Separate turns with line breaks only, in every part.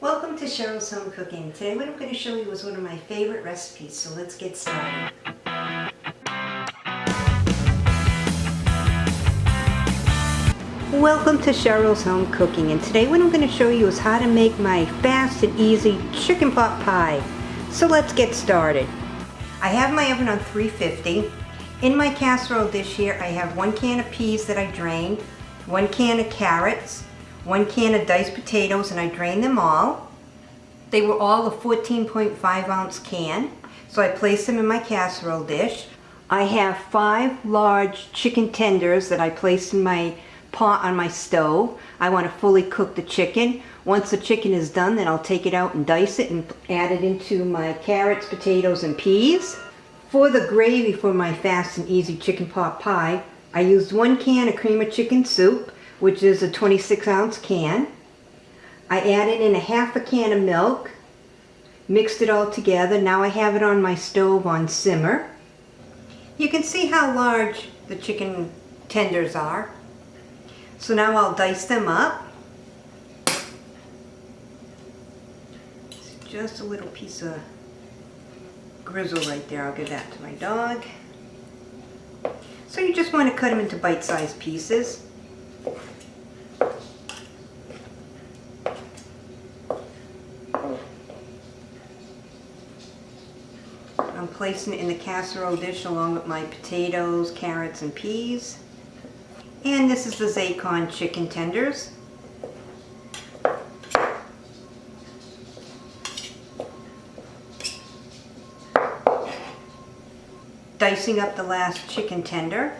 Welcome to Cheryl's Home Cooking. Today what I'm going to show you is one of my favorite recipes, so let's get started. Welcome to Cheryl's Home Cooking and today what I'm going to show you is how to make my fast and easy chicken pot pie. So let's get started. I have my oven on 350. In my casserole dish here I have one can of peas that I drained, one can of carrots, one can of diced potatoes and I drained them all. They were all a 14.5 ounce can, so I placed them in my casserole dish. I have five large chicken tenders that I placed in my pot on my stove. I want to fully cook the chicken. Once the chicken is done, then I'll take it out and dice it and add it into my carrots, potatoes, and peas. For the gravy for my fast and easy chicken pot pie, I used one can of cream of chicken soup, which is a 26 ounce can. I added in a half a can of milk, mixed it all together. Now I have it on my stove on simmer. You can see how large the chicken tenders are. So now I'll dice them up. Just a little piece of grizzle right there. I'll give that to my dog. So you just want to cut them into bite-sized pieces. I'm placing it in the casserole dish along with my potatoes, carrots, and peas. And this is the Zaycon chicken tenders. Dicing up the last chicken tender.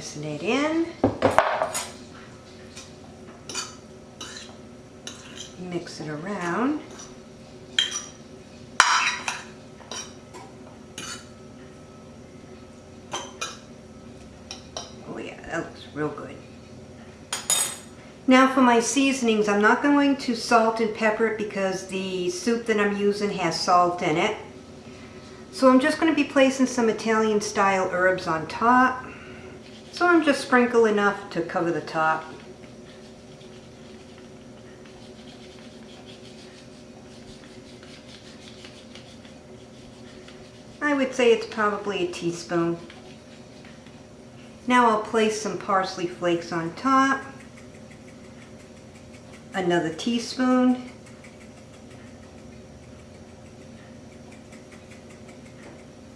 Placing it in. Mix it around. Oh yeah, that looks real good. Now for my seasonings, I'm not going to salt and pepper it because the soup that I'm using has salt in it. So I'm just going to be placing some Italian style herbs on top. So I'm just sprinkle enough to cover the top. I would say it's probably a teaspoon. Now I'll place some parsley flakes on top. Another teaspoon.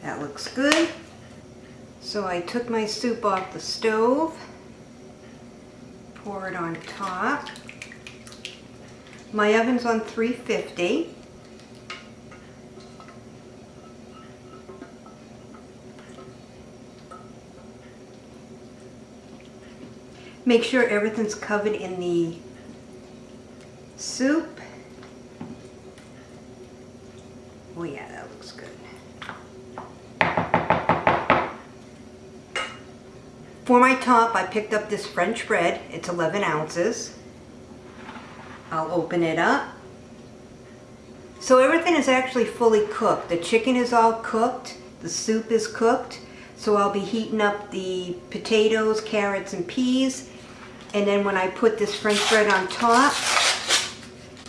That looks good. So I took my soup off the stove, pour it on top. My oven's on 350. Make sure everything's covered in the soup. Oh yeah, that looks good. For my top, I picked up this French bread. It's 11 ounces. I'll open it up. So everything is actually fully cooked. The chicken is all cooked. The soup is cooked. So I'll be heating up the potatoes, carrots, and peas. And then when I put this French bread on top,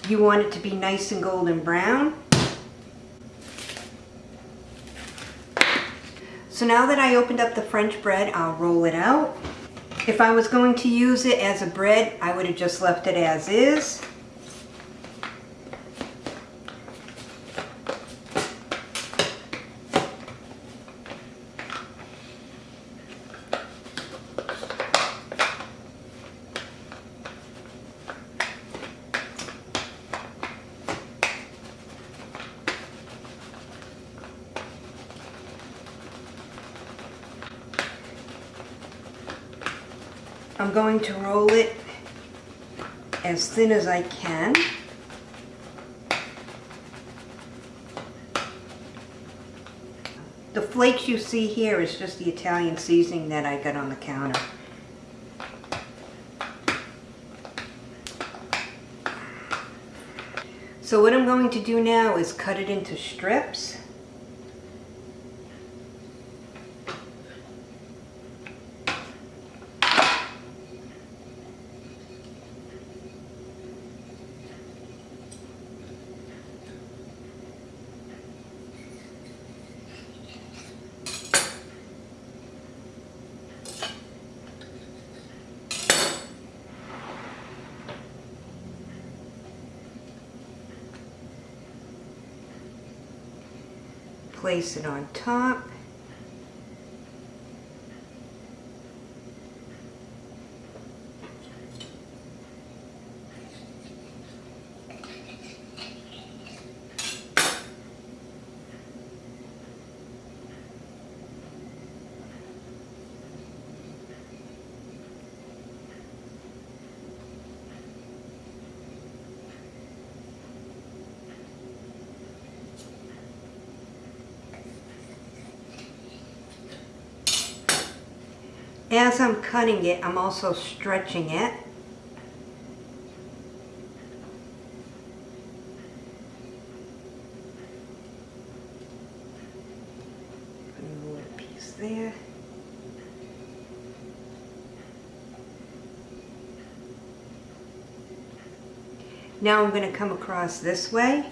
you want it to be nice and golden brown. So now that I opened up the French bread, I'll roll it out. If I was going to use it as a bread, I would have just left it as is. I'm going to roll it as thin as I can. The flakes you see here is just the Italian seasoning that I got on the counter. So what I'm going to do now is cut it into strips. Place it on top. As I'm cutting it, I'm also stretching it. Put a little piece there. Now I'm going to come across this way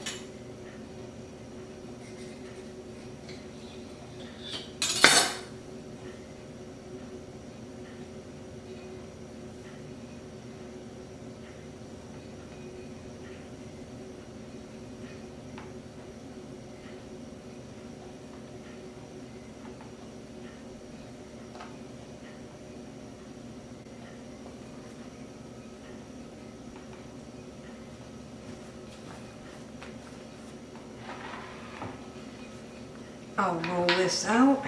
I'll roll this out.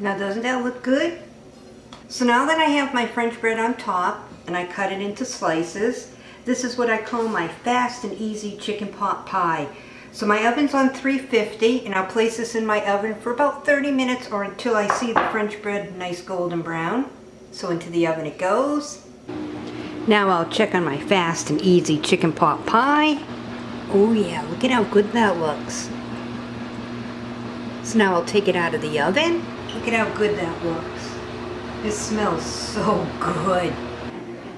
Now doesn't that look good? So now that I have my French bread on top and I cut it into slices, this is what I call my fast and easy chicken pot pie. So my oven's on 350 and I'll place this in my oven for about 30 minutes or until I see the French bread nice golden brown. So into the oven it goes. Now I'll check on my fast and easy chicken pot pie. Oh yeah, look at how good that looks. So now I'll take it out of the oven Look at how good that looks. It smells so good.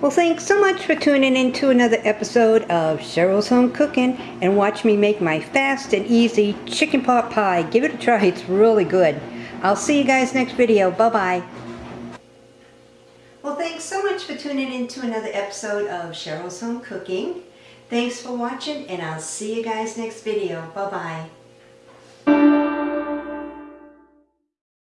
Well, thanks so much for tuning in to another episode of Cheryl's Home Cooking and watch me make my fast and easy chicken pot pie. Give it a try. It's really good. I'll see you guys next video. Bye-bye. Well, thanks so much for tuning in to another episode of Cheryl's Home Cooking. Thanks for watching, and I'll see you guys next video. Bye-bye.